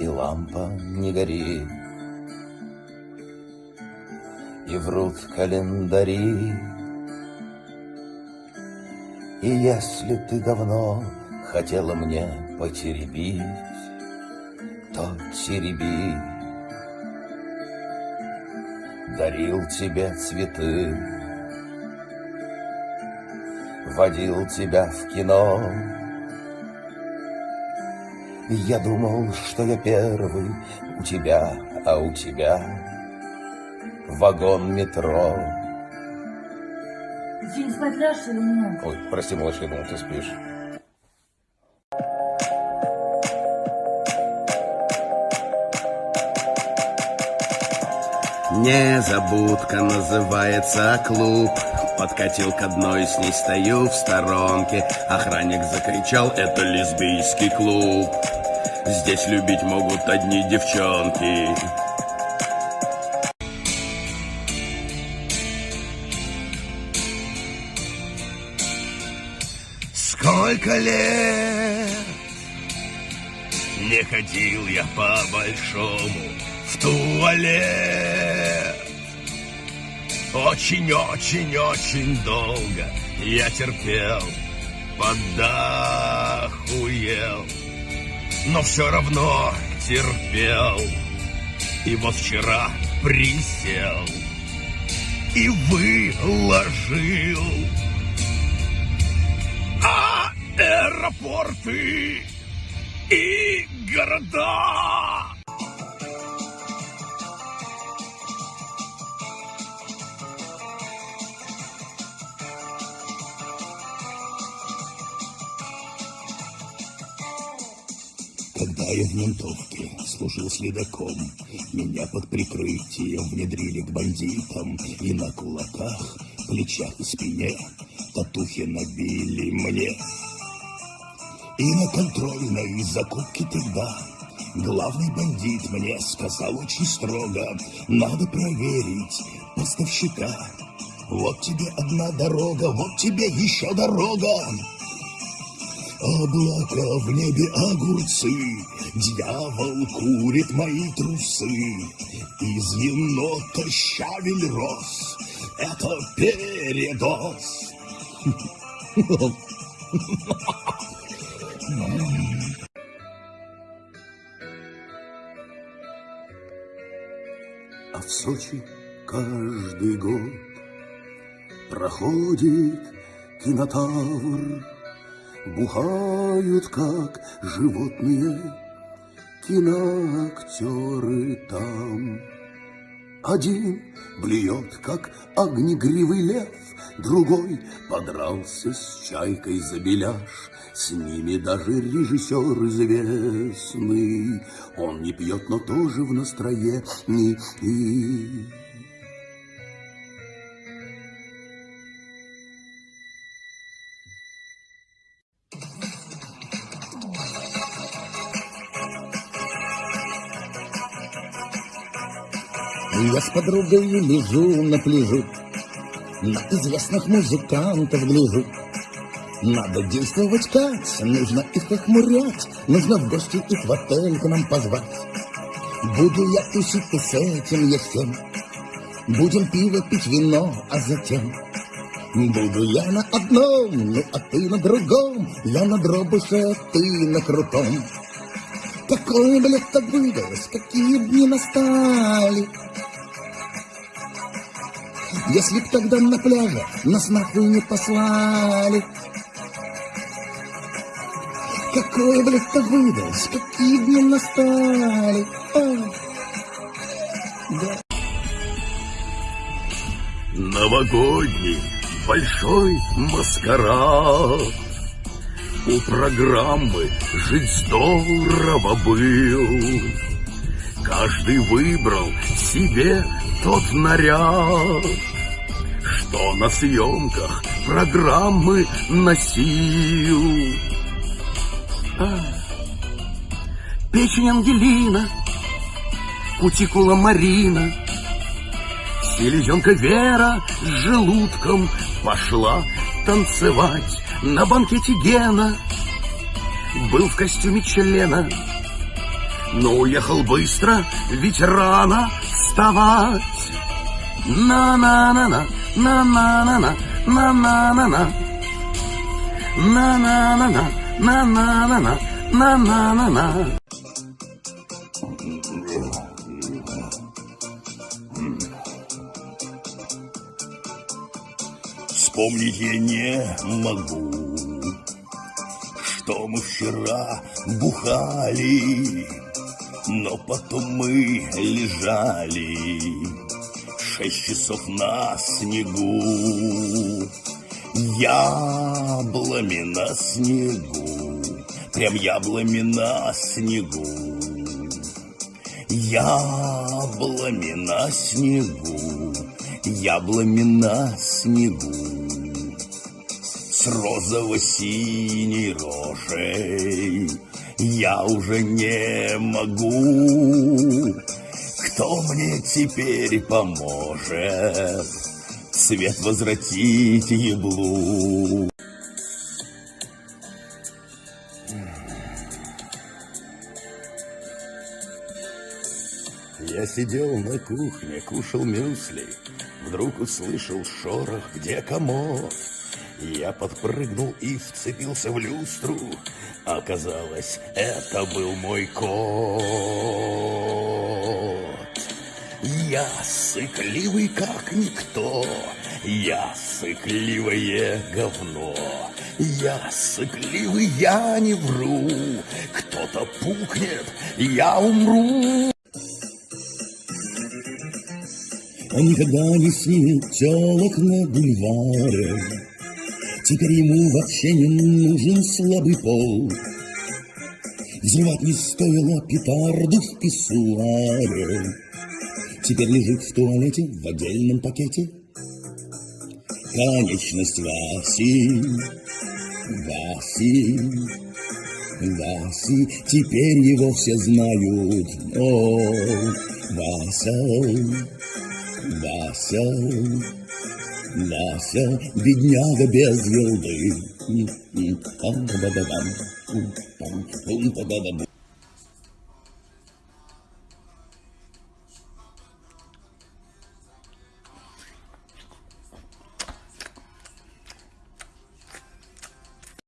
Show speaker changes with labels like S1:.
S1: и лампа не горит. И врут календари. И если ты давно хотела мне потеребить, то тереби. Дарил тебе цветы, водил тебя в кино. Я думал, что я первый у тебя, а у тебя вагон метро.
S2: День спать ляжешь или нет?
S1: Ой, прости, малыш, я думал, ты спишь.
S3: Незабудка называется клуб Подкатил к одной, с ней стою в сторонке Охранник закричал, это лесбийский клуб Здесь любить могут одни девчонки Сколько лет не ходил я по-большому в туалет. Очень-очень-очень долго я терпел, подахуел, но все равно терпел. И вот вчера присел и выложил а аэропорты и города. Когда я в ментовке служил следаком, меня под прикрытием внедрили к бандитам, и на кулаках, плечах и спине татухи набили мне. И на контрольной закупке тогда главный бандит мне сказал очень строго, надо проверить поставщика. Вот тебе одна дорога, вот тебе еще дорога. Облака в небе огурцы, Дьявол курит мои трусы. Из енота щавель рос, Это передоз. А в Сочи каждый год Проходит кинотавр, Бухают, как животные, киноактеры там. Один блюет, как огнегривый лев, Другой подрался с чайкой за беляш. С ними даже режиссер известный. Он не пьет, но тоже в настроении.
S4: Я с подругой лежу на пляжу, На известных музыкантов гляжу. Надо действовать как, нужно их охмурять, Нужно в гости их в отель к нам позвать. Буду я тусить и с этим, я Будем пиво пить вино, а затем Буду я на одном, ну а ты на другом, Я на дробуше, а ты на крутом. Какое бы лето выдалось, какие дни настали, если б тогда на пляже нас нахуй не послали. Какое, блядь, то выдалось, какие дни настали. Ой. Да.
S3: Новогодний большой маскарад. У программы «Жить здорово» был. Каждый выбрал себе тот наряд, что на съемках программы носил. Печень Ангелина, кутикула Марина, селезенка Вера с желудком пошла танцевать на банкете Гена. Был в костюме члена, но уехал быстро, ведь рано вставать. На-на-на-на, на-на-на-на, на-на-на-на. На-на-на-на, на-на-на-на, на-на-на-на. Вспомнить я не могу, что мы вчера бухали, но потом мы лежали шесть часов на снегу. Яблами на снегу, прям яблами на снегу. Яблами на снегу, яблами на снегу. С розово-синей рожей я уже не могу. Кто мне теперь поможет свет возвратить еблу? Я сидел на кухне, кушал мюсли, Вдруг услышал шорох, где комод. Я подпрыгнул и вцепился в люстру. Оказалось, это был мой кот. Я сыкливый, как никто. Я сыкливое говно. Я сыкливый, я не вру. Кто-то пукнет, я умру. Он никогда не снимет телок на бульваре. Теперь ему вообще не нужен слабый пол. Взрывать не стоило петарду в писсуаре. Теперь лежит в туалете в отдельном пакете. Конечность Васи, Васи, Васи. Теперь его все знают. О, Вася. Вася, Вася, бедняга без елды. Пам-па-ба-бам, пам-пам-пам-па-ба-бам.